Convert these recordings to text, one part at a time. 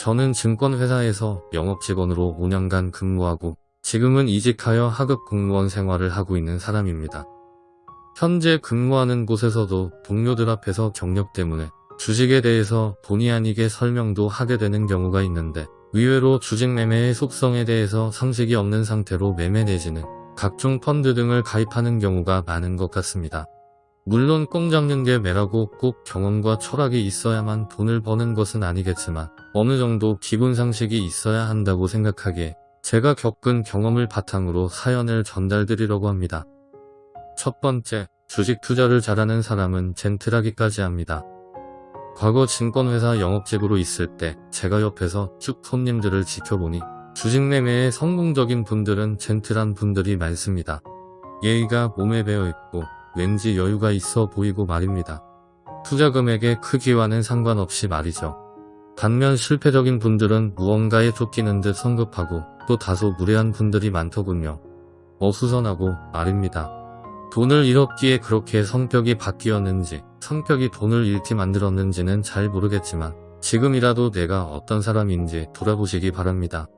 저는 증권회사에서 영업직원으로 5년간 근무하고 지금은 이직하여 하급 공무원 생활을 하고 있는 사람입니다. 현재 근무하는 곳에서도 동료들 앞에서 경력 때문에 주식에 대해서 본의 아니게 설명도 하게 되는 경우가 있는데 의외로 주식 매매의 속성에 대해서 상식이 없는 상태로 매매 내지는 각종 펀드 등을 가입하는 경우가 많은 것 같습니다. 물론 꽁 잡는 게 매라고 꼭 경험과 철학이 있어야만 돈을 버는 것은 아니겠지만 어느 정도 기본 상식이 있어야 한다고 생각하기에 제가 겪은 경험을 바탕으로 사연을 전달드리려고 합니다. 첫 번째, 주식 투자를 잘하는 사람은 젠틀하기까지 합니다. 과거 증권회사 영업직으로 있을 때 제가 옆에서 쭉 손님들을 지켜보니 주식 매매에 성공적인 분들은 젠틀한 분들이 많습니다. 예의가 몸에 배어있고 왠지 여유가 있어 보이고 말입니다. 투자 금액의 크기와는 상관없이 말이죠. 반면 실패적인 분들은 무언가에 쫓기는 듯 성급하고 또 다소 무례한 분들이 많더군요. 어수선하고 말입니다. 돈을 잃었기에 그렇게 성격이 바뀌었는지 성격이 돈을 잃게 만들었는지는 잘 모르겠지만 지금이라도 내가 어떤 사람인지 돌아보시기 바랍니다.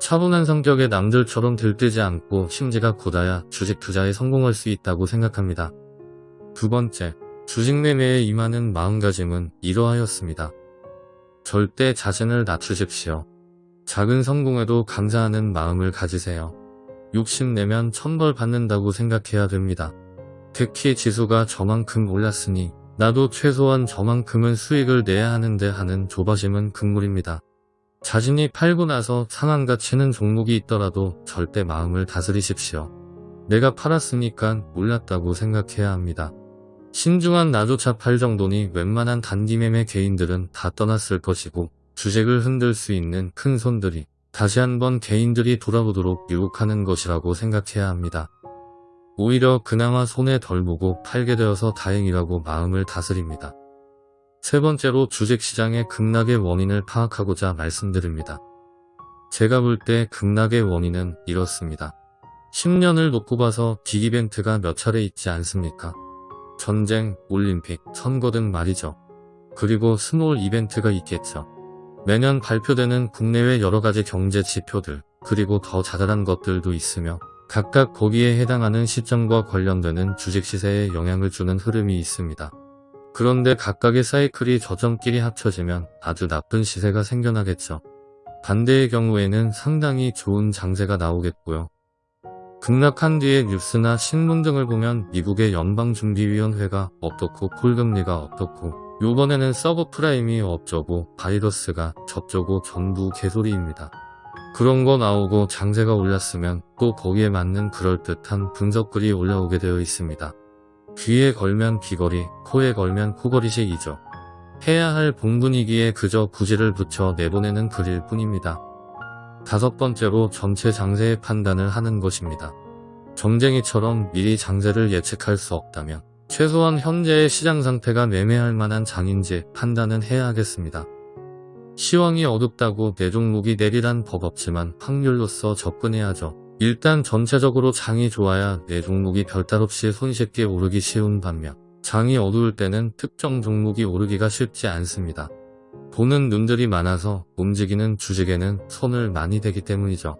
차분한 성격의 남들처럼 들뜨지 않고 심지가 굳어야 주식 투자에 성공할 수 있다고 생각합니다. 두 번째, 주식 매매에 임하는 마음가짐은 이러하였습니다. 절대 자신을 낮추십시오. 작은 성공에도 감사하는 마음을 가지세요. 욕심내면 천벌 받는다고 생각해야 됩니다. 특히 지수가 저만큼 올랐으니 나도 최소한 저만큼은 수익을 내야 하는데 하는 조바심은 금물입니다. 자신이 팔고 나서 상한 가 치는 종목이 있더라도 절대 마음을 다스리십시오. 내가 팔았으니까 올랐다고 생각해야 합니다. 신중한 나조차 팔 정도니 웬만한 단기매매 개인들은 다 떠났을 것이고 주식을 흔들 수 있는 큰 손들이 다시 한번 개인들이 돌아보도록 유혹하는 것이라고 생각해야 합니다. 오히려 그나마 손에 덜 보고 팔게 되어서 다행이라고 마음을 다스립니다. 세 번째로 주식시장의 급락의 원인을 파악하고자 말씀드립니다. 제가 볼 때 급락의 원인은 이렇습니다. 10년을 놓고 봐서 big 이벤트가 몇 차례 있지 않습니까? 전쟁, 올림픽, 선거 등 말이죠. 그리고 small 이벤트가 있겠죠. 매년 발표되는 국내외 여러가지 경제 지표들, 그리고 더 자잘한 것들도 있으며 각각 거기에 해당하는 시점과 관련되는 주식 시세에 영향을 주는 흐름이 있습니다. 그런데 각각의 사이클이 저점끼리 합쳐지면 아주 나쁜 시세가 생겨나겠죠. 반대의 경우에는 상당히 좋은 장세가 나오겠고요. 급락한 뒤에 뉴스나 신문 등을 보면 미국의 연방준비위원회가 어떻고 콜금리가 어떻고 요번에는 서브프라임이 어쩌고 바이러스가 저쩌고 전부 개소리입니다. 그런 거 나오고 장세가 올랐으면 또 거기에 맞는 그럴듯한 분석글이 올라오게 되어 있습니다. 귀에 걸면 귀걸이, 코에 걸면 코걸이식이죠. 해야 할 본분이기에 그저 구지를 붙여 내보내는 글일 뿐입니다. 다섯 번째로 전체 장세의 판단을 하는 것입니다. 점쟁이처럼 미리 장세를 예측할 수 없다면 최소한 현재의 시장 상태가 매매할 만한 장인지 판단은 해야 하겠습니다. 시황이 어둡다고 내 종목이 내리란 법 없지만 확률로서 접근해야죠. 일단 전체적으로 장이 좋아야 내 종목이 별탈 없이 손쉽게 오르기 쉬운 반면 장이 어두울 때는 특정 종목이 오르기가 쉽지 않습니다. 보는 눈들이 많아서 움직이는 주식에는 손을 많이 대기 때문이죠.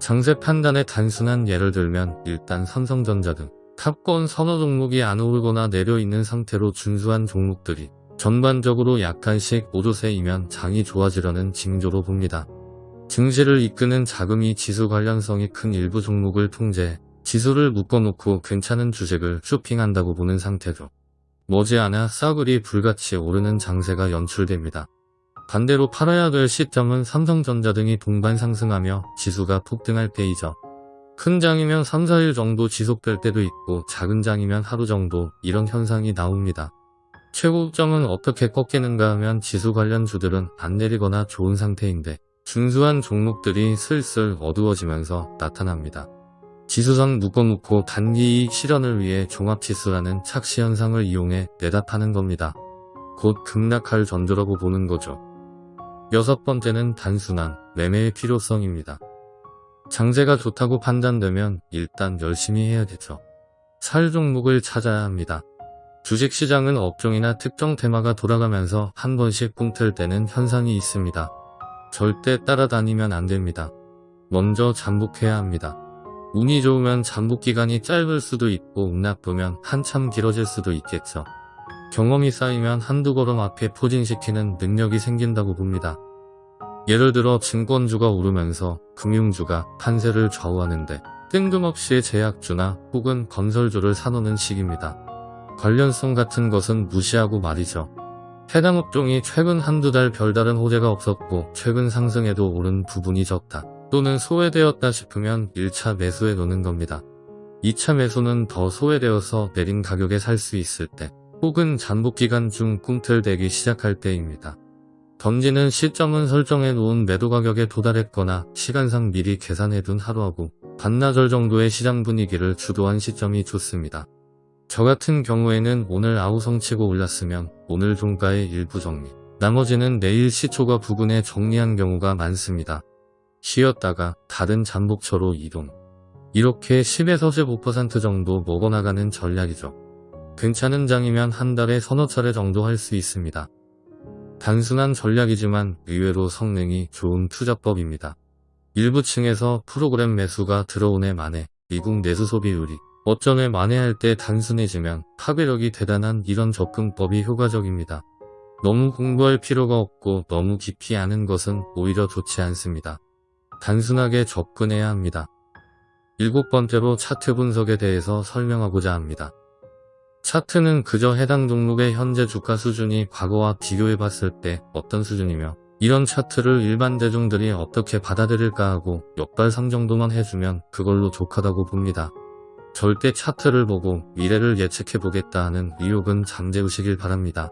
장세 판단의 단순한 예를 들면 일단 삼성전자 등 탑권 선호 종목이 안 오르거나 내려 있는 상태로 준수한 종목들이 전반적으로 약간씩 오조세이면 장이 좋아지려는 징조로 봅니다. 증시를 이끄는 자금이 지수 관련성이 큰 일부 종목을 통제해 지수를 묶어놓고 괜찮은 주식을 쇼핑한다고 보는 상태죠. 머지않아 싸그리 불같이 오르는 장세가 연출됩니다. 반대로 팔아야 될 시점은 삼성전자 등이 동반 상승하며 지수가 폭등할 때이죠. 큰 장이면 3, 4일 정도 지속될 때도 있고 작은 장이면 하루 정도 이런 현상이 나옵니다. 최고점은 어떻게 꺾이는가 하면 지수 관련 주들은 안 내리거나 좋은 상태인데 준수한 종목들이 슬슬 어두워지면서 나타납니다. 지수상 묶어놓고 단기 이익 실현을 위해 종합지수라는 착시 현상을 이용해 내다 파는 겁니다. 곧 급락할 전조라고 보는 거죠. 여섯 번째는 단순한 매매의 필요성입니다. 장세가 좋다고 판단되면 일단 열심히 해야겠죠. 살 종목을 찾아야 합니다. 주식시장은 업종이나 특정 테마가 돌아가면서 한 번씩 꿈틀 때는 현상이 있습니다. 절대 따라다니면 안 됩니다. 먼저 잠복해야 합니다. 운이 좋으면 잠복 기간이 짧을 수도 있고 운 나쁘면 한참 길어질 수도 있겠죠. 경험이 쌓이면 한두 걸음 앞에 포진시키는 능력이 생긴다고 봅니다. 예를 들어 증권주가 오르면서 금융주가 판세를 좌우하는데 뜬금없이 제약주나 혹은 건설주를 사놓는 시기입니다. 관련성 같은 것은 무시하고 말이죠. 해당 업종이 최근 한두 달 별다른 호재가 없었고 최근 상승에도 오른 부분이 적다. 또는 소외되었다 싶으면 1차 매수에 놓는 겁니다. 2차 매수는 더 소외되어서 내린 가격에 살 수 있을 때 혹은 잠복 기간 중 꿈틀대기 시작할 때입니다. 던지는 시점은 설정해 놓은 매도 가격에 도달했거나 시간상 미리 계산해 둔 하루하고 반나절 정도의 시장 분위기를 주도한 시점이 좋습니다. 저 같은 경우에는 오늘 아우성 치고 올랐으면 오늘 종가의 일부 정리, 나머지는 내일 시초가 부근에 정리한 경우가 많습니다. 쉬었다가 다른 잠복처로 이동. 이렇게 10에서 15% 정도 먹어나가는 전략이죠. 괜찮은 장이면 한 달에 서너 차례 정도 할 수 있습니다. 단순한 전략이지만 의외로 성능이 좋은 투자법입니다. 일부 층에서 프로그램 매수가 들어오네 만에 미국 내수 소비율이 어쩌네 만회할 때 단순해지면 파괴력이 대단한 이런 접근법이 효과적입니다. 너무 공부할 필요가 없고 너무 깊이 아는 것은 오히려 좋지 않습니다. 단순하게 접근해야 합니다. 일곱 번째로 차트 분석에 대해서 설명하고자 합니다. 차트는 그저 해당 종목의 현재 주가 수준이 과거와 비교해 봤을 때 어떤 수준이며 이런 차트를 일반 대중들이 어떻게 받아들일까 하고 역발상 정도만 해주면 그걸로 족하다고 봅니다. 절대 차트를 보고 미래를 예측해 보겠다 하는 의욕은 잠재우시길 바랍니다.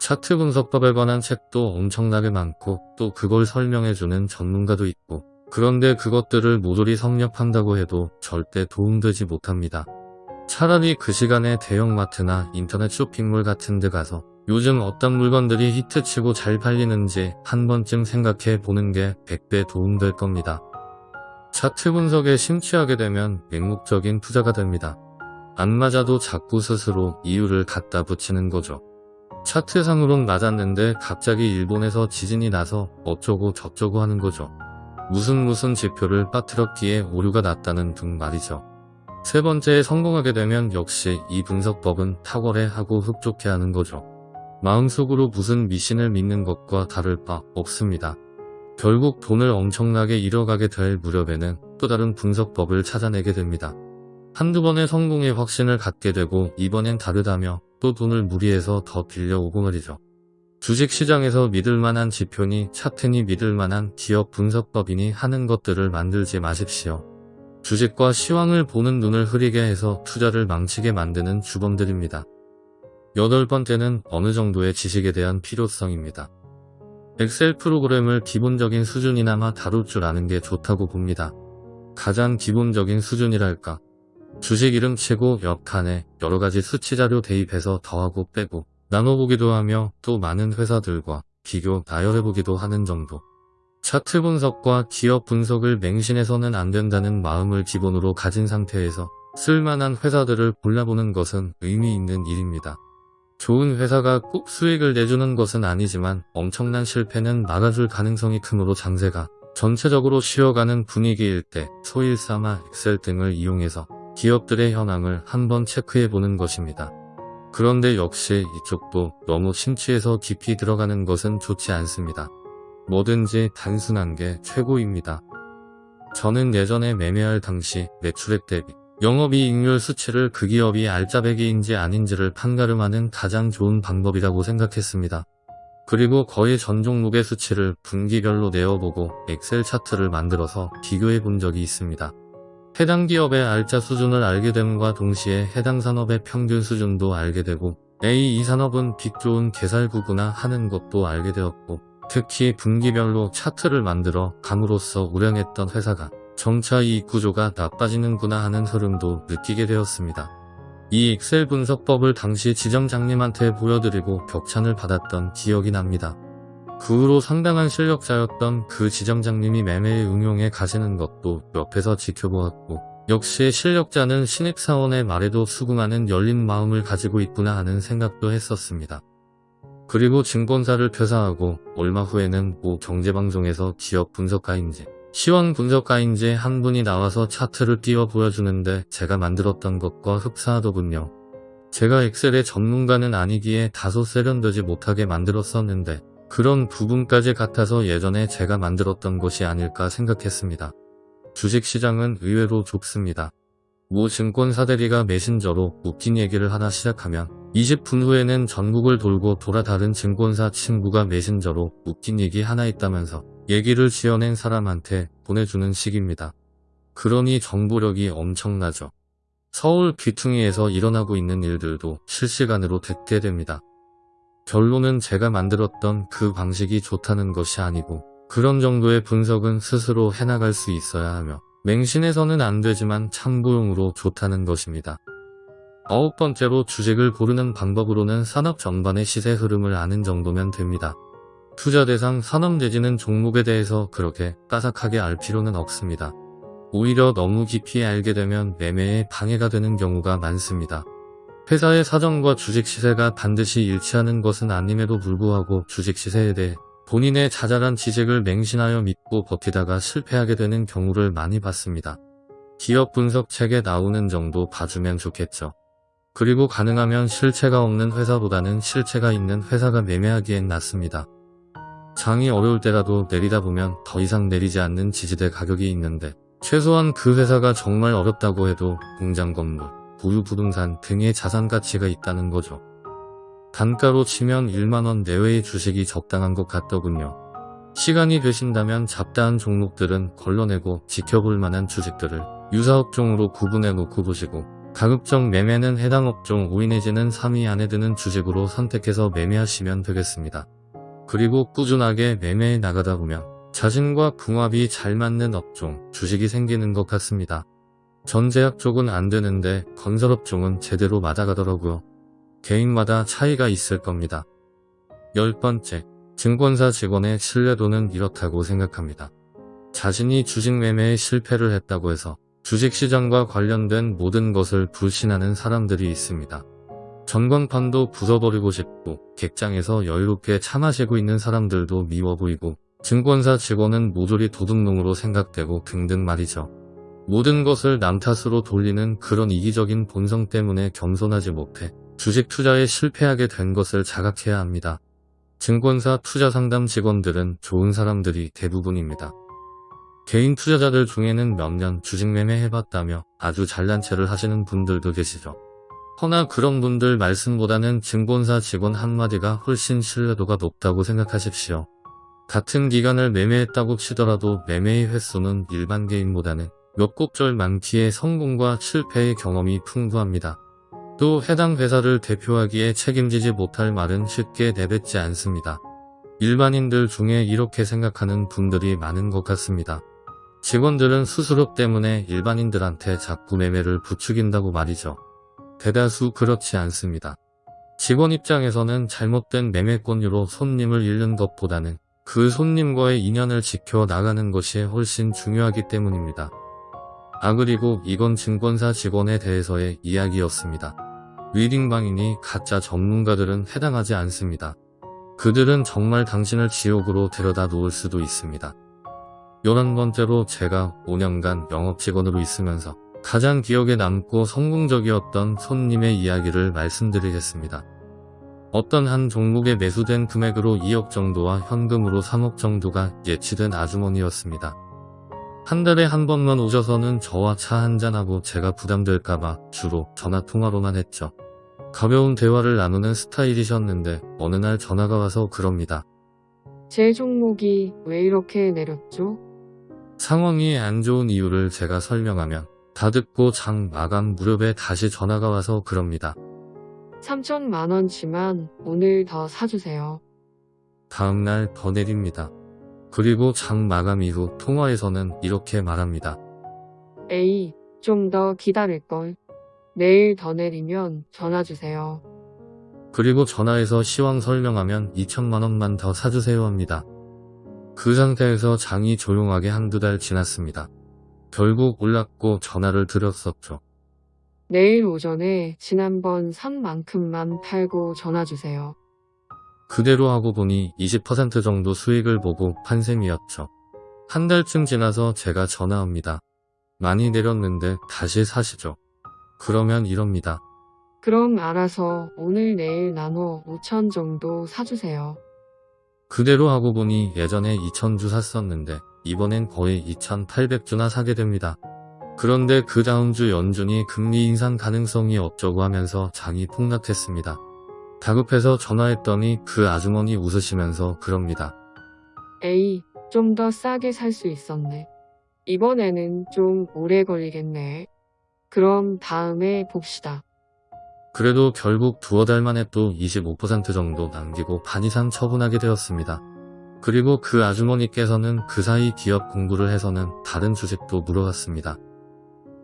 차트 분석법에 관한 책도 엄청나게 많고 또 그걸 설명해주는 전문가도 있고 그런데 그것들을 모조리 섭렵한다고 해도 절대 도움되지 못합니다. 차라리 그 시간에 대형마트나 인터넷 쇼핑몰 같은 데 가서 요즘 어떤 물건들이 히트치고 잘 팔리는지 한 번쯤 생각해 보는 게 100배 도움될 겁니다. 차트 분석에 심취하게 되면 맹목적인 투자가 됩니다. 안 맞아도 자꾸 스스로 이유를 갖다 붙이는 거죠. 차트상으론 맞았는데 갑자기 일본에서 지진이 나서 어쩌고 저쩌고 하는 거죠. 무슨 무슨 지표를 빠뜨렸기에 오류가 났다는 등 말이죠. 세 번째에 성공하게 되면 역시 이 분석법은 탁월해 하고 흡족해 하는 거죠. 마음속으로 무슨 미신을 믿는 것과 다를 바 없습니다. 결국 돈을 엄청나게 잃어가게 될 무렵에는 또 다른 분석법을 찾아내게 됩니다. 한두 번의 성공에 확신을 갖게 되고 이번엔 다르다며 또 돈을 무리해서 더 빌려오고 말이죠. 주식시장에서 믿을만한 지표니 차트니 믿을만한 기업 분석법이니 하는 것들을 만들지 마십시오. 주식과 시황을 보는 눈을 흐리게 해서 투자를 망치게 만드는 주범들입니다. 여덟 번째는 어느 정도의 지식에 대한 필요성입니다. 엑셀 프로그램을 기본적인 수준이나마 다룰 줄 아는 게 좋다고 봅니다. 가장 기본적인 수준이랄까. 주식 이름 치고 옆 칸에 여러가지 수치 자료 대입해서 더하고 빼고 나눠보기도 하며 또 많은 회사들과 비교 나열해보기도 하는 정도. 차트 분석과 기업 분석을 맹신해서는 안 된다는 마음을 기본으로 가진 상태에서 쓸만한 회사들을 골라보는 것은 의미 있는 일입니다. 좋은 회사가 꼭 수익을 내주는 것은 아니지만 엄청난 실패는 막아줄 가능성이 크므로 장세가 전체적으로 쉬어가는 분위기일 때 소일사마 엑셀 등을 이용해서 기업들의 현황을 한번 체크해보는 것입니다. 그런데 역시 이쪽도 너무 심취해서 깊이 들어가는 것은 좋지 않습니다. 뭐든지 단순한 게 최고입니다. 저는 예전에 매매할 당시 매출액 대비 영업이익률 수치를 그 기업이 알짜배기인지 아닌지를 판가름하는 가장 좋은 방법이라고 생각했습니다. 그리고 거의 전 종목의 수치를 분기별로 내어보고 엑셀 차트를 만들어서 비교해 본 적이 있습니다. 해당 기업의 알짜 수준을 알게 됨과 동시에 해당 산업의 평균 수준도 알게 되고 A 이 산업은 빚 좋은 개살구구나 하는 것도 알게 되었고 특히 분기별로 차트를 만들어 감으로써 우량했던 회사가 정차 이익 구조가 나빠지는구나 하는 흐름도 느끼게 되었습니다. 이 엑셀 분석법을 당시 지점장님한테 보여드리고 격찬을 받았던 기억이 납니다. 그 후로 상당한 실력자였던 그 지점장님이 매매에 응용해 가시는 것도 옆에서 지켜보았고 역시 실력자는 신입사원의 말에도 수긍하는 열린 마음을 가지고 있구나 하는 생각도 했었습니다. 그리고 증권사를 폐사하고 얼마 후에는 모 경제방송에서 기업 분석가인지 시황 분석가인지 한 분이 나와서 차트를 띄워 보여주는데 제가 만들었던 것과 흡사하더군요. 제가 엑셀의 전문가는 아니기에 다소 세련되지 못하게 만들었었는데 그런 부분까지 같아서 예전에 제가 만들었던 것이 아닐까 생각했습니다. 주식시장은 의외로 좁습니다. 모 증권사 대리가 메신저로 웃긴 얘기를 하나 시작하면 20분 후에는 전국을 돌고 돌아 다른 증권사 친구가 메신저로 웃긴 얘기 하나 있다면서 얘기를 지어낸 사람한테 보내주는 식입니다. 그러니 정보력이 엄청나죠. 서울 귀퉁이에서 일어나고 있는 일들도 실시간으로 듣게 됩니다. 결론은 제가 만들었던 그 방식이 좋다는 것이 아니고 그런 정도의 분석은 스스로 해나갈 수 있어야 하며 맹신해서는 안 되지만 참고용으로 좋다는 것입니다. 아홉 번째로 주식을 고르는 방법으로는 산업 전반의 시세 흐름을 아는 정도면 됩니다. 투자 대상 산업 내지는 종목에 대해서 그렇게 까삭하게 알 필요는 없습니다. 오히려 너무 깊이 알게 되면 매매에 방해가 되는 경우가 많습니다. 회사의 사정과 주식 시세가 반드시 일치하는 것은 아님에도 불구하고 주식 시세에 대해 본인의 자잘한 지식을 맹신하여 믿고 버티다가 실패하게 되는 경우를 많이 봤습니다. 기업 분석 책에 나오는 정도 봐주면 좋겠죠. 그리고 가능하면 실체가 없는 회사보다는 실체가 있는 회사가 매매하기엔 낫습니다. 장이 어려울 때라도 내리다 보면 더 이상 내리지 않는 지지대 가격이 있는데 최소한 그 회사가 정말 어렵다고 해도 공장 건물, 보유 부동산 등의 자산 가치가 있다는 거죠. 단가로 치면 1만원 내외의 주식이 적당한 것 같더군요. 시간이 되신다면 잡다한 종목들은 걸러내고 지켜볼 만한 주식들을 유사업종으로 구분해 놓고 보시고 가급적 매매는 해당 업종 5위 내지는 3위 안에 드는 주식으로 선택해서 매매하시면 되겠습니다. 그리고 꾸준하게 매매해 나가다 보면 자신과 궁합이 잘 맞는 업종, 주식이 생기는 것 같습니다. 전제약 쪽은 안 되는데 건설업 종은 제대로 맞아가더라고요. 개인마다 차이가 있을 겁니다. 열 번째, 증권사 직원의 신뢰도는 이렇다고 생각합니다. 자신이 주식 매매에 실패를 했다고 해서 주식시장과 관련된 모든 것을 불신하는 사람들이 있습니다. 전광판도 부숴버리고 싶고 객장에서 여유롭게 차 마시고 있는 사람들도 미워 보이고 증권사 직원은 모조리 도둑놈으로 생각되고 등등 말이죠. 모든 것을 남 탓으로 돌리는 그런 이기적인 본성 때문에 겸손하지 못해 주식 투자에 실패하게 된 것을 자각해야 합니다. 증권사 투자 상담 직원들은 좋은 사람들이 대부분입니다. 개인 투자자들 중에는 몇 년 주식 매매 해봤다며 아주 잘난 체를 하시는 분들도 계시죠. 허나 그런 분들 말씀보다는 증권사 직원 한마디가 훨씬 신뢰도가 높다고 생각하십시오. 같은 기간을 매매했다고 치더라도 매매의 횟수는 일반 개인보다는 몇 곡절 많기에 성공과 실패의 경험이 풍부합니다. 또 해당 회사를 대표하기에 책임지지 못할 말은 쉽게 내뱉지 않습니다. 일반인들 중에 이렇게 생각하는 분들이 많은 것 같습니다. 직원들은 수수료 때문에 일반인들한테 자꾸 매매를 부추긴다고 말이죠. 대다수 그렇지 않습니다. 직원 입장에서는 잘못된 매매권유로 손님을 잃는 것보다는 그 손님과의 인연을 지켜 나가는 것이 훨씬 중요하기 때문입니다. 아 그리고 이건 증권사 직원에 대해서의 이야기였습니다. 위딩방이니 가짜 전문가들은 해당하지 않습니다. 그들은 정말 당신을 지옥으로 데려다 놓을 수도 있습니다. 11번째로 제가 5년간 영업직원으로 있으면서 가장 기억에 남고 성공적이었던 손님의 이야기를 말씀드리겠습니다. 어떤 한 종목에 매수된 금액으로 2억 정도와 현금으로 3억 정도가 예치된 아주머니였습니다. 한 달에 한 번만 오셔서는 저와 차 한잔하고 제가 부담될까봐 주로 전화통화로만 했죠. 가벼운 대화를 나누는 스타일이셨는데 어느 날 전화가 와서 그럽니다. 제 종목이 왜 이렇게 내렸죠? 상황이 안 좋은 이유를 제가 설명하면 다 듣고 장 마감 무렵에 다시 전화가 와서 그럽니다. 3천만 원 치만 오늘 더 사주세요. 다음날 더 내립니다. 그리고 장 마감 이후 통화에서는 이렇게 말합니다. 에이, 좀 더 기다릴걸. 내일 더 내리면 전화 주세요. 그리고 전화해서 시황 설명하면 2천만 원만 더 사주세요 합니다. 그 상태에서 장이 조용하게 한두 달 지났습니다. 결국 올랐고 전화를 드렸었죠. 내일 오전에 지난번 산 만큼만 팔고 전화 주세요. 그대로 하고 보니 20% 정도 수익을 보고 판 셈이었죠. 한 달쯤 지나서 제가 전화합니다. 많이 내렸는데 다시 사시죠. 그러면 이럽니다. 그럼 알아서 오늘 내일 나눠 5천 정도 사주세요. 그대로 하고 보니 예전에 2,000주 샀었는데 이번엔 거의 2,800주나 사게 됩니다. 그런데 그 다음 주 연준이 금리 인상 가능성이 없다고 하면서 장이 폭락했습니다. 다급해서 전화했더니 그 아주머니 웃으시면서 그럽니다. 에이, 좀 더 싸게 살 수 있었네. 이번에는 좀 오래 걸리겠네. 그럼 다음에 봅시다. 그래도 결국 두어 달 만에 또 25% 정도 남기고 반 이상 처분하게 되었습니다. 그리고 그 아주머니께서는 그 사이 기업 공부를 해서는 다른 주식도 물어갔습니다.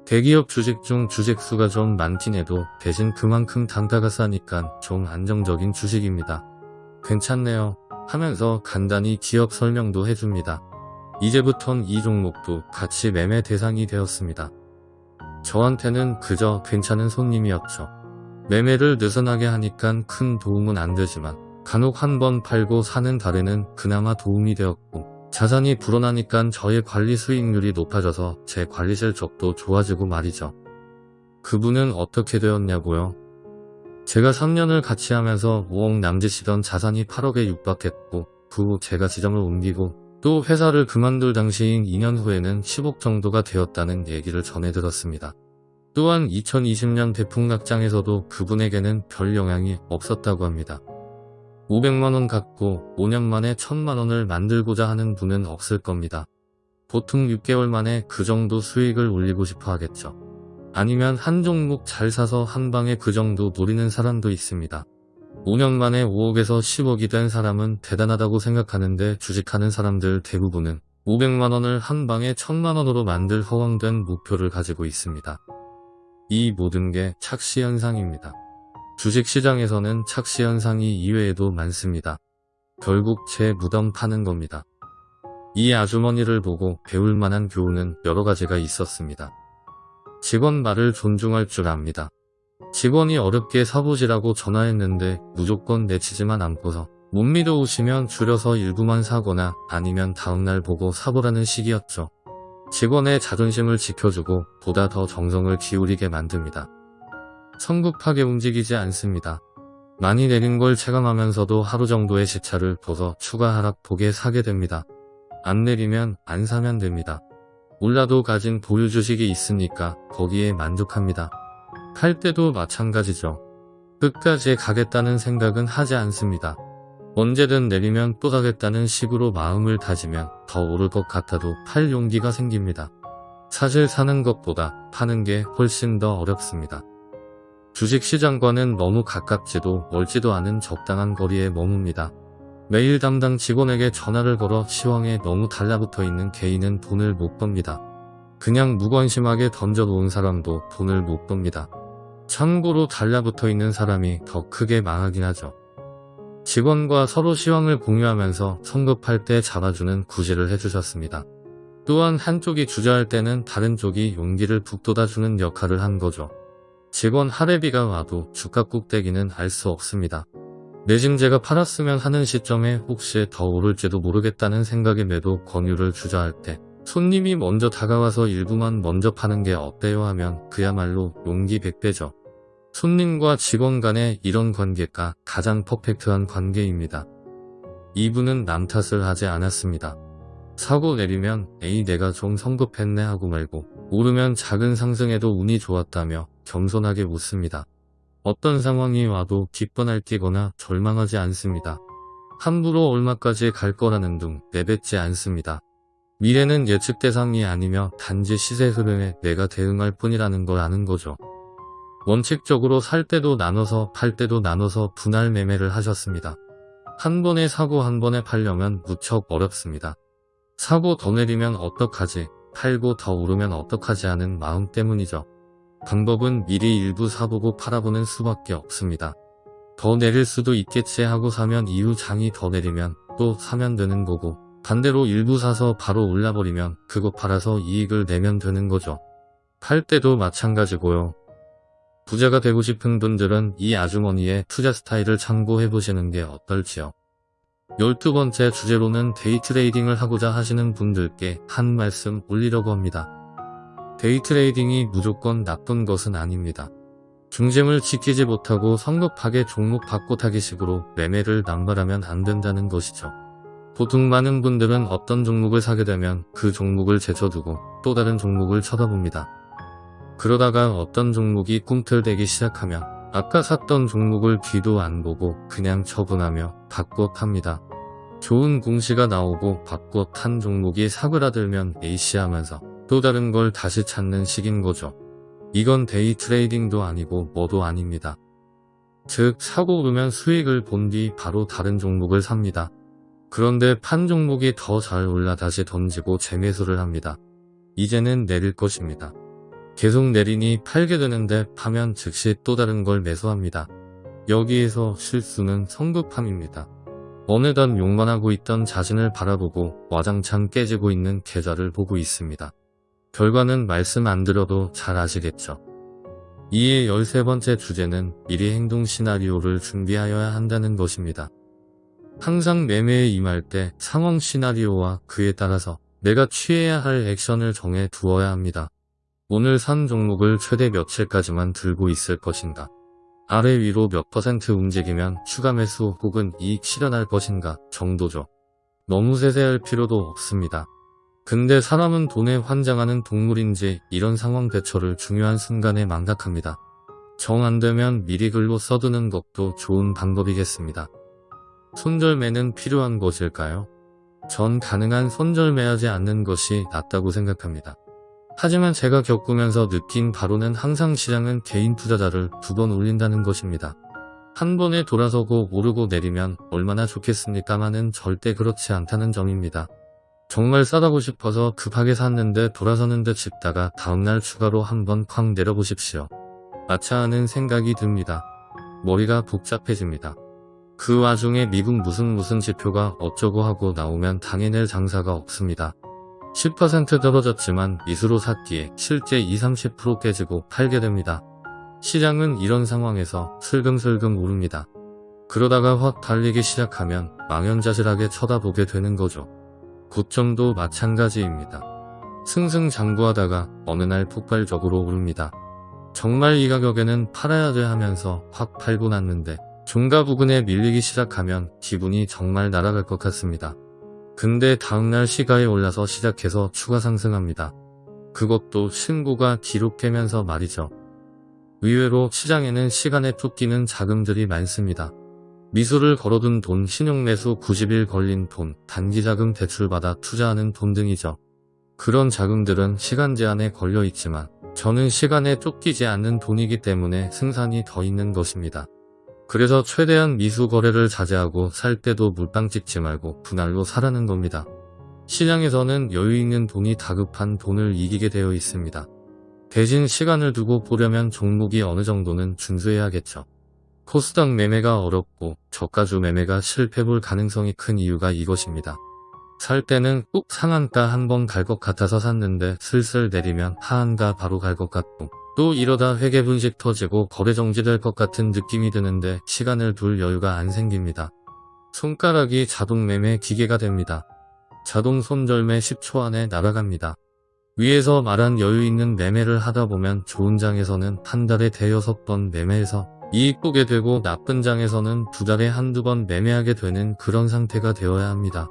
대기업 주식 중 주식수가 좀 많긴 해도 대신 그만큼 단가가 싸니까 좀 안정적인 주식입니다. 괜찮네요 하면서 간단히 기업 설명도 해줍니다. 이제부턴 이 종목도 같이 매매 대상이 되었습니다. 저한테는 그저 괜찮은 손님이었죠. 매매를 느슨하게 하니까 큰 도움은 안 되지만 간혹 한 번 팔고 사는 달에는 그나마 도움이 되었고 자산이 불어나니까 저의 관리 수익률이 높아져서 제 관리 실적도 좋아지고 말이죠. 그분은 어떻게 되었냐고요? 제가 3년을 같이 하면서 5억 남짓이던 자산이 8억에 육박했고 그 후 제가 지점을 옮기고 또 회사를 그만둘 당시인 2년 후에는 10억 정도가 되었다는 얘기를 전해 들었습니다. 또한 2020년 대풍락장에서도 그분에게는 별 영향이 없었다고 합니다. 500만원 갖고 5년 만에 1000만원을 만들고자 하는 분은 없을 겁니다. 보통 6개월 만에 그 정도 수익을 올리고 싶어 하겠죠. 아니면 한 종목 잘 사서 한 방에 그 정도 노리는 사람도 있습니다. 5년 만에 5억에서 10억이 된 사람은 대단하다고 생각하는데 주식하는 사람들 대부분은 500만원을 한 방에 1000만원으로 만들 허황된 목표를 가지고 있습니다. 이 모든 게 착시현상입니다. 주식시장에서는 착시 현상이 이외에도 많습니다. 결국 제 무덤 파는 겁니다. 이 아주머니를 보고 배울 만한 교훈은 여러 가지가 있었습니다. 직원 말을 존중할 줄 압니다. 직원이 어렵게 사보지라고 전화했는데 무조건 내치지만 않고서 못 믿어오시면 줄여서 일부만 사거나 아니면 다음날 보고 사보라는 식이었죠. 직원의 자존심을 지켜주고 보다 더 정성을 기울이게 만듭니다. 성급하게 움직이지 않습니다. 많이 내린 걸 체감하면서도 하루 정도의 시차를 둬서 추가 하락 폭에 사게 됩니다. 안 내리면 안 사면 됩니다. 몰라도 가진 보유 주식이 있으니까 거기에 만족합니다. 팔 때도 마찬가지죠. 끝까지 가겠다는 생각은 하지 않습니다. 언제든 내리면 또 가겠다는 식으로 마음을 다지면 더 오를 것 같아도 팔 용기가 생깁니다. 사실 사는 것보다 파는 게 훨씬 더 어렵습니다. 주식시장과는 너무 가깝지도 멀지도 않은 적당한 거리에 머뭅니다. 매일 담당 직원에게 전화를 걸어 시황에 너무 달라붙어 있는 개인은 돈을 못 법니다. 그냥 무관심하게 던져놓은 사람도 돈을 못 법니다. 참고로 달라붙어 있는 사람이 더 크게 망하긴 하죠. 직원과 서로 시황을 공유하면서 성급할 때 잡아주는 구제를 해주셨습니다. 또한 한쪽이 주저할 때는 다른 쪽이 용기를 북돋아주는 역할을 한 거죠. 직원 할애비가 와도 주가 꼭대기는 알 수 없습니다. 내심 제가 팔았으면 하는 시점에 혹시 더 오를지도 모르겠다는 생각에 매도 권유를 주저할 때 손님이 먼저 다가와서 일부만 먼저 파는 게 어때요 하면 그야말로 용기 100배죠. 손님과 직원 간의 이런 관계가 가장 퍼펙트한 관계입니다. 이분은 남 탓을 하지 않았습니다. 사고 내리면 에이 내가 좀 성급했네 하고 말고 오르면 작은 상승에도 운이 좋았다며 겸손하게 묻습니다. 어떤 상황이 와도 기뻐 날 뛰거나 절망하지 않습니다. 함부로 얼마까지 갈 거라는 둥 내뱉지 않습니다. 미래는 예측 대상이 아니며 단지 시세 흐름에 내가 대응할 뿐이라는 걸 아는 거죠. 원칙적으로 살 때도 나눠서 팔 때도 나눠서 분할 매매를 하셨습니다. 한 번에 사고 한 번에 팔려면 무척 어렵습니다. 사고 더 내리면 어떡하지, 팔고 더 오르면 어떡하지 하는 마음 때문이죠. 방법은 미리 일부 사보고 팔아보는 수밖에 없습니다. 더 내릴 수도 있겠지 하고 사면 이후 장이 더 내리면 또 사면 되는 거고 반대로 일부 사서 바로 올라버리면 그거 팔아서 이익을 내면 되는 거죠. 팔 때도 마찬가지고요. 부자가 되고 싶은 분들은 이 아주머니의 투자 스타일을 참고해 보시는 게 어떨지요. 12번째 주제로는 데이 트레이딩을 하고자 하시는 분들께 한 말씀 올리려고 합니다. 데이 트레이딩이 무조건 나쁜 것은 아닙니다. 중심을 지키지 못하고 성급하게 종목 바꿔 타기 식으로 매매를 남발하면 안 된다는 것이죠. 보통 많은 분들은 어떤 종목을 사게 되면 그 종목을 제쳐두고 또 다른 종목을 쳐다봅니다. 그러다가 어떤 종목이 꿈틀대기 시작하면 아까 샀던 종목을 뒤도 안 보고 그냥 처분하며 바꿔 탑니다. 좋은 공시가 나오고 바꿔 탄 종목이 사그라들면 에이씨 하면서 또 다른 걸 다시 찾는 식인 거죠. 이건 데이 트레이딩도 아니고 뭐도 아닙니다. 즉 사고 오르면 수익을 본 뒤 바로 다른 종목을 삽니다. 그런데 판 종목이 더 잘 올라 다시 던지고 재매수를 합니다. 이제는 내릴 것입니다. 계속 내리니 팔게 되는데 파면 즉시 또 다른 걸 매수합니다. 여기에서 실수는 성급함입니다. 어느덧 욕만 하고 있던 자신을 바라보고 와장창 깨지고 있는 계좌를 보고 있습니다. 결과는 말씀 안 드려도 잘 아시겠죠. 이에 13번째 주제는 미리 행동 시나리오를 준비하여야 한다는 것입니다. 항상 매매에 임할 때 상황 시나리오와 그에 따라서 내가 취해야 할 액션을 정해 두어야 합니다. 오늘 산 종목을 최대 며칠까지만 들고 있을 것인가? 아래 위로 몇 퍼센트 움직이면 추가 매수 혹은 이익 실현할 것인가 정도죠. 너무 세세할 필요도 없습니다. 근데 사람은 돈에 환장하는 동물인지 이런 상황 대처를 중요한 순간에 망각합니다. 정 안되면 미리 글로 써두는 것도 좋은 방법이겠습니다. 손절매는 필요한 것일까요? 전 가능한 손절매하지 않는 것이 낫다고 생각합니다. 하지만 제가 겪으면서 느낀 바로는 항상 시장은 개인 투자자를 두 번 올린다는 것입니다. 한 번에 돌아서고 오르고 내리면 얼마나 좋겠습니까마는 절대 그렇지 않다는 점입니다. 정말 싸다고 싶어서 급하게 샀는데 돌아서는 듯 싶다가 다음날 추가로 한번 쾅 내려보십시오. 마차 하는 생각이 듭니다. 머리가 복잡해집니다. 그 와중에 미국 무슨 무슨 지표가 어쩌고 하고 나오면 당해낼 장사가 없습니다. 10% 떨어졌지만 미수로 샀기에 실제 20-30% 깨지고 팔게 됩니다. 시장은 이런 상황에서 슬금슬금 오릅니다. 그러다가 확 달리기 시작하면 망연자실하게 쳐다보게 되는 거죠. 고점도 마찬가지입니다. 승승장구하다가 어느 날 폭발적으로 오릅니다. 정말 이 가격에는 팔아야 돼 하면서 확 팔고 났는데 종가 부근에 밀리기 시작하면 기분이 정말 날아갈 것 같습니다. 근데 다음날 시가에 올라서 시작해서 추가 상승합니다. 그것도 신고가 깨면서 말이죠. 의외로 시장에는 시간에 쫓기는 자금들이 많습니다. 미수를 걸어둔 돈, 신용매수 90일 걸린 돈, 단기자금 대출받아 투자하는 돈 등이죠. 그런 자금들은 시간 제한에 걸려 있지만 저는 시간에 쫓기지 않는 돈이기 때문에 승산이 더 있는 것입니다. 그래서 최대한 미수 거래를 자제하고 살 때도 물방 찍지 말고 분할로 사라는 겁니다. 시장에서는 여유 있는 돈이 다급한 돈을 이기게 되어 있습니다. 대신 시간을 두고 보려면 종목이 어느 정도는 준수해야겠죠. 코스닥 매매가 어렵고 저가주 매매가 실패볼 가능성이 큰 이유가 이것입니다. 살 때는 꼭 상한가 한 번 갈 것 같아서 샀는데 슬슬 내리면 하한가 바로 갈 것 같고 또 이러다 회계 분식 터지고 거래 정지될 것 같은 느낌이 드는데 시간을 둘 여유가 안 생깁니다. 손가락이 자동 매매 기계가 됩니다. 자동 손절매 10초 안에 날아갑니다. 위에서 말한 여유 있는 매매를 하다 보면 좋은 장에서는 한 달에 대여섯 번 매매해서 이익 보게 되고 나쁜 장에서는 두 달에 한두 번 매매하게 되는 그런 상태가 되어야 합니다.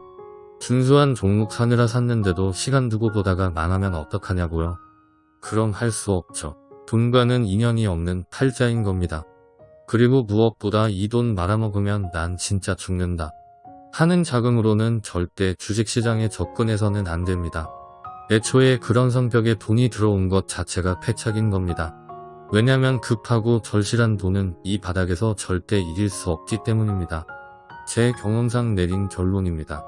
준수한 종목 사느라 샀는데도 시간 두고 보다가 망하면 어떡하냐고요? 그럼 할 수 없죠. 돈과는 인연이 없는 팔자인 겁니다. 그리고 무엇보다 이 돈 말아먹으면 난 진짜 죽는다. 하는 자금으로는 절대 주식시장에 접근해서는 안 됩니다. 애초에 그런 성격에 돈이 들어온 것 자체가 패착인 겁니다. 왜냐면 급하고 절실한 돈은 이 바닥에서 절대 이길 수 없기 때문입니다. 제 경험상 내린 결론입니다.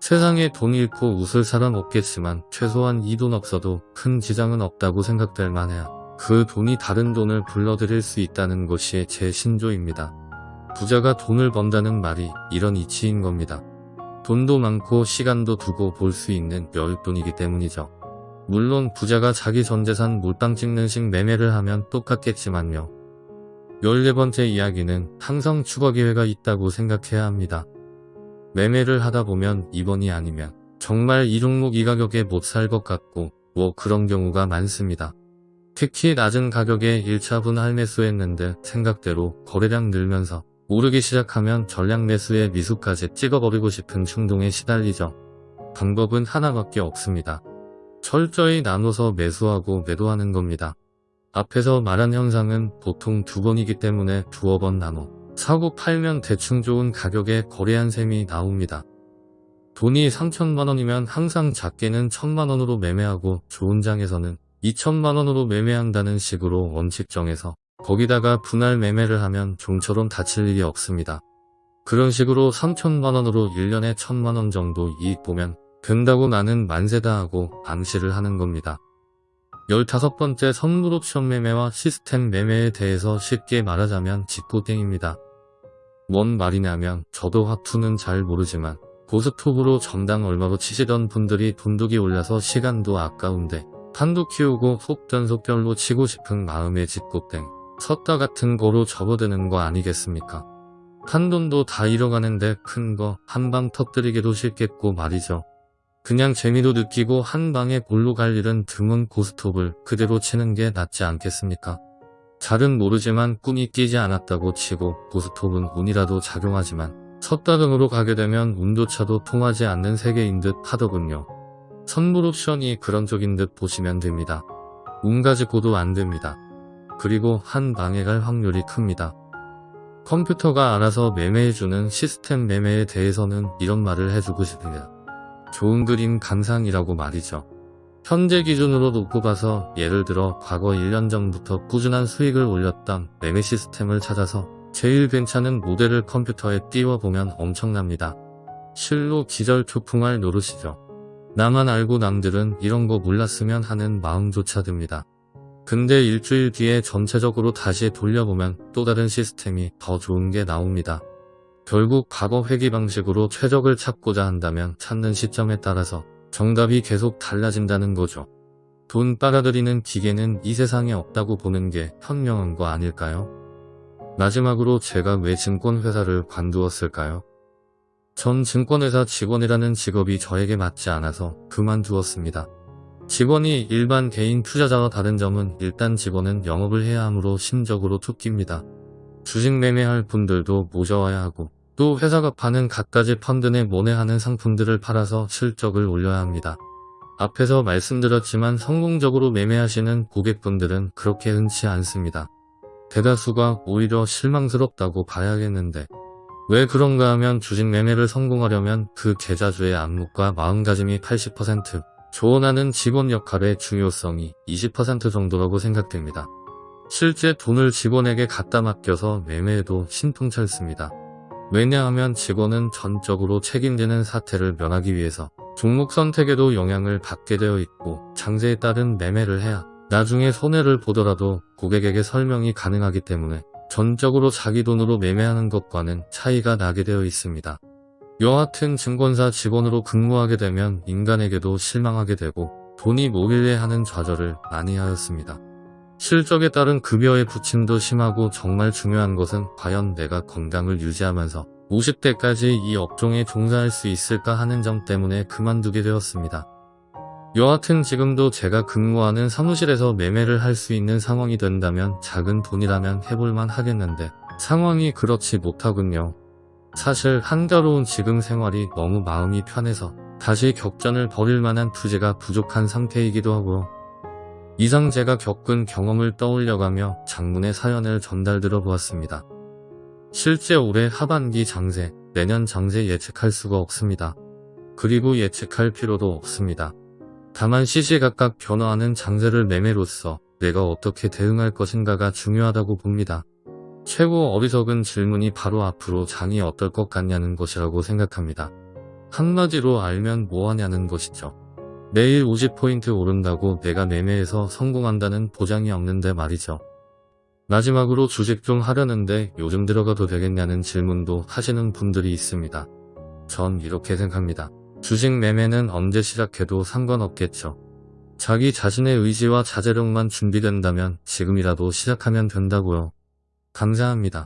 세상에 돈 잃고 웃을 사람 없겠지만 최소한 이 돈 없어도 큰 지장은 없다고 생각될 만해야 그 돈이 다른 돈을 불러들일 수 있다는 것이 제 신조입니다. 부자가 돈을 번다는 말이 이런 이치인 겁니다. 돈도 많고 시간도 두고 볼 수 있는 여윳돈이기 때문이죠. 물론 부자가 자기 전재산 몰빵 찍는 식 매매를 하면 똑같겠지만요. 14번째 이야기는 항상 추가 기회가 있다고 생각해야 합니다. 매매를 하다 보면 이번이 아니면 정말 이 종목 이 가격에 못 살 것 같고 뭐 그런 경우가 많습니다. 특히 낮은 가격에 1차 분 할 매수 했는데 생각대로 거래량 늘면서 오르기 시작하면 전량 매수에 미수까지 찍어버리고 싶은 충동에 시달리죠. 방법은 하나밖에 없습니다. 철저히 나눠서 매수하고 매도하는 겁니다. 앞에서 말한 현상은 보통 두 번이기 때문에 두어 번 나눠 사고 팔면 대충 좋은 가격에 거래한 셈이 나옵니다. 돈이 3천만원이면 항상 작게는 1천만원으로 매매하고 좋은 장에서는 2천만원으로 매매한다는 식으로 원칙 정해서 거기다가 분할 매매를 하면 좀처럼 다칠 일이 없습니다. 그런 식으로 3천만원으로 1년에 1천만원 정도 이익 보면 된다고 나는 만세다 하고 암시를 하는 겁니다. 15번째 선물 옵션 매매와 시스템 매매에 대해서 쉽게 말하자면 직고땡입니다. 뭔 말이냐면 저도 화투는 잘 모르지만 고스톱으로 점당 얼마로 치시던 분들이 돈독이 올라서 시간도 아까운데 판도 키우고 속전속결로 치고 싶은 마음의 직고땡 섰다 같은 거로 접어드는 거 아니겠습니까? 한 돈도 다 잃어가는데 큰 거 한 방 터뜨리기도 쉽겠고 말이죠. 그냥 재미도 느끼고 한 방에 골로 갈 일은 드문 고스톱을 그대로 치는 게 낫지 않겠습니까? 잘은 모르지만 꿈이 끼지 않았다고 치고 고스톱은 운이라도 작용하지만 섰다 등으로 가게 되면 운조차도 통하지 않는 세계인 듯 하더군요. 선물 옵션이 그런 쪽인 듯 보시면 됩니다. 운 가지고도 안 됩니다. 그리고 한 방에 갈 확률이 큽니다. 컴퓨터가 알아서 매매해주는 시스템 매매에 대해서는 이런 말을 해주고 싶습니다. 좋은 그림 감상이라고 말이죠. 현재 기준으로 놓고 봐서 예를 들어 과거 1년 전부터 꾸준한 수익을 올렸던 매매 시스템을 찾아서 제일 괜찮은 모델을 컴퓨터에 띄워보면 엄청납니다. 실로 기절초풍할 노릇이죠. 나만 알고 남들은 이런 거 몰랐으면 하는 마음조차 듭니다. 근데 일주일 뒤에 전체적으로 다시 돌려보면 또 다른 시스템이 더 좋은 게 나옵니다. 결국 과거 회귀 방식으로 최적을 찾고자 한다면 찾는 시점에 따라서 정답이 계속 달라진다는 거죠. 돈 빨아들이는 기계는 이 세상에 없다고 보는 게 현명한 거 아닐까요? 마지막으로 제가 왜 증권회사를 관두었을까요? 전 증권회사 직원이라는 직업이 저에게 맞지 않아서 그만두었습니다. 직원이 일반 개인 투자자와 다른 점은 일단 직원은 영업을 해야 하므로 심적으로 툭깁니다. 주식 매매할 분들도 모셔와야 하고 또 회사가 파는 갖가지 펀드 내 모내하는 상품들을 팔아서 실적을 올려야 합니다. 앞에서 말씀드렸지만 성공적으로 매매하시는 고객분들은 그렇게 흔치 않습니다. 대다수가 오히려 실망스럽다고 봐야겠는데 왜 그런가 하면 주식 매매를 성공하려면 그 계좌주의 안목과 마음가짐이 80% 조언하는 직원 역할의 중요성이 20% 정도라고 생각됩니다. 실제 돈을 직원에게 갖다 맡겨서 매매해도 신통찰습니다. 왜냐하면 직원은 전적으로 책임지는 사태를 면하기 위해서 종목 선택에도 영향을 받게 되어 있고 장세에 따른 매매를 해야 나중에 손해를 보더라도 고객에게 설명이 가능하기 때문에 전적으로 자기 돈으로 매매하는 것과는 차이가 나게 되어 있습니다. 여하튼 증권사 직원으로 근무하게 되면 인간에게도 실망하게 되고 돈이 모길래 하는 좌절을 많이 하였습니다. 실적에 따른 급여의 부침도 심하고 정말 중요한 것은 과연 내가 건강을 유지하면서 50대까지 이 업종에 종사할 수 있을까 하는 점 때문에 그만두게 되었습니다. 여하튼 지금도 제가 근무하는 사무실에서 매매를 할 수 있는 상황이 된다면 작은 돈이라면 해볼만 하겠는데 상황이 그렇지 못하군요. 사실 한가로운 지금 생활이 너무 마음이 편해서 다시 격전을 벌일 만한 투지가 부족한 상태이기도 하고요. 이상 제가 겪은 경험을 떠올려가며 장문의 사연을 전달 들어보았습니다. 실제 올해 하반기 장세, 내년 장세 예측할 수가 없습니다. 그리고 예측할 필요도 없습니다. 다만 시시각각 변화하는 장세를 매매로써 내가 어떻게 대응할 것인가가 중요하다고 봅니다. 최고 어리석은 질문이 바로 앞으로 장이 어떨 것 같냐는 것이라고 생각합니다. 한마디로 알면 뭐하냐는 것이죠. 내일 50포인트 오른다고 내가 매매해서 성공한다는 보장이 없는데 말이죠. 마지막으로 주식 좀 하려는데 요즘 들어가도 되겠냐는 질문도 하시는 분들이 있습니다. 전 이렇게 생각합니다. 주식 매매는 언제 시작해도 상관없겠죠. 자기 자신의 의지와 자제력만 준비된다면 지금이라도 시작하면 된다고요. 감사합니다.